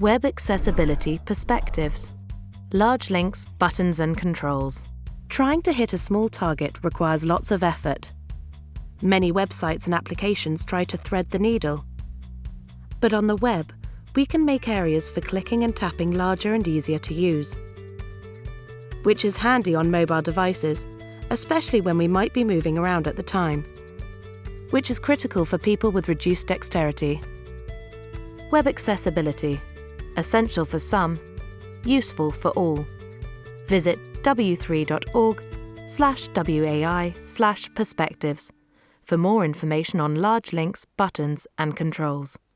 Web Accessibility Perspectives Large links, buttons, and controls. Trying to hit a small target requires lots of effort. Many websites and applications try to thread the needle. But on the web, we can make areas for clicking and tapping larger and easier to use. Which is handy on mobile devices, especially when we might be moving around at the time. Which is critical for people with reduced dexterity. Web accessibility. Essential for some, useful for all. Visit w3.org slash WAI slash perspectives for more information on large links, buttons, and controls.